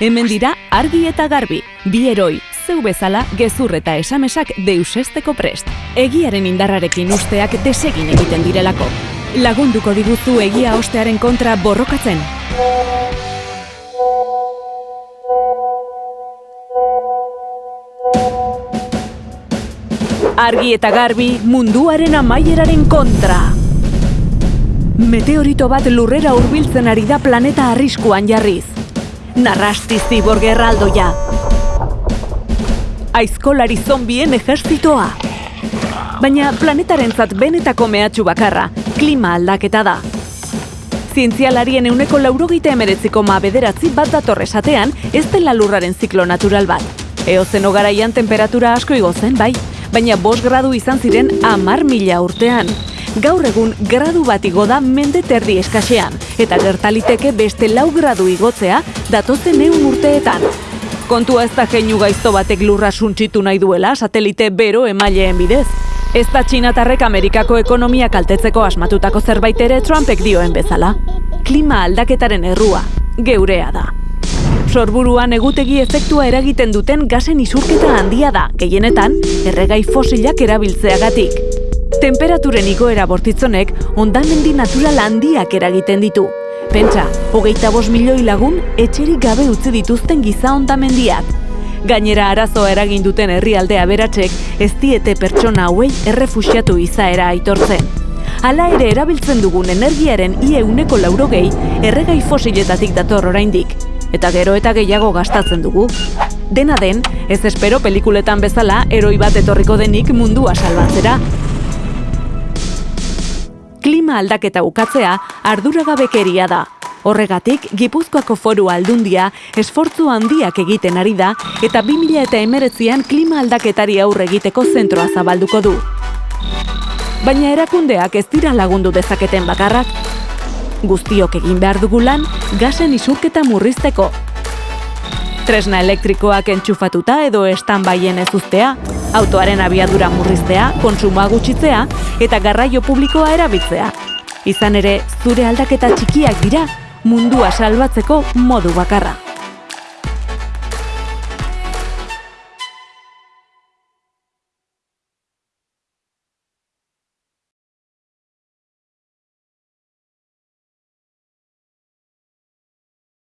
Hemen dira argi eta garbi, bi eroi, zeu bezala gezur eta esamesak deusesteko prest. Egiaren indarrarekin usteak desegin egiten direlako. Lagunduko diguzu egia ostearen kontra borrokatzen. Argi eta garbi munduaren amaieraren kontra. Meteorito bat lurrera hurbiltzen ari da planeta arriskuan jarriz. Narrasti zibor gerraldoia. Aizkolari zombien ejertzitoa. Baina planetarentzat benetako mehatxu bakarra, klima aldaketa da. Zientzialarien euneko laurogeita emeretziko ma bederatzi bat dator esatean, ez dela lurraren ziklo natural bat. Eozeno garaian temperatura asko igozen, bai, baina bos gradu izan ziren amar mila urtean. Gaur egun gradu bat igo da mende terdi eskasean, eta gertaliteke beste lau gradu igotzea datozen eun urteetan. Kontua ez da geinu gaizto batek lurra suntsitu nahi duela satelite bero emaileen bidez. Ez da txinatarrek Amerikako ekonomia kaltetzeko asmatutako zerbait ere Trumpek dioen bezala. Klima aldaketaren errua, geurea da. Sorburuan egutegi efektua eragiten duten gasen isurketa handia da, gehienetan, erregai fosilak erabiltzeagatik. Temperaturen igoera bortitzonek ondamendi natural handiak eragiten ditu. Pentsa, hogeita bos milioi lagun etxerik gabe utzi dituzten giza ondamendiak. Gainera arazo eragin duten herrialde aberatsek ez diete pertsona hauei errefuxiatu izaera aitortzen. Hala ere erabiltzen dugun energiaren ie uneko laurogei erregai fosiletatik dator oraindik. Eta gero eta gehiago gastatzen dugu. Dena den, ez espero pelikuletan bezala eroi bat etorriko denik mundua salbatzera. Klima aldaketa ukatzea arduragabekeria da. Horregatik, Gipuzkoako foru aldundia esfortzu handiak egiten ari da eta 2000 eta emeretzian klima aldaketari aurre egiteko zentroa zabalduko du. Baina erakundeak ez dira lagundu dezaketen bakarrak. Guztiok egin behar dugu lan, gasen isurketa murrizteko. Tresna elektrikoak entxufatuta edo estan baien ez uztea, autoaren abiadura murriztea, konsumoa gutxitzea eta garraio publikoa erabiltzea. Izan ere, zure aldaketa txikiak dira, mundua salbatzeko modu bakarra.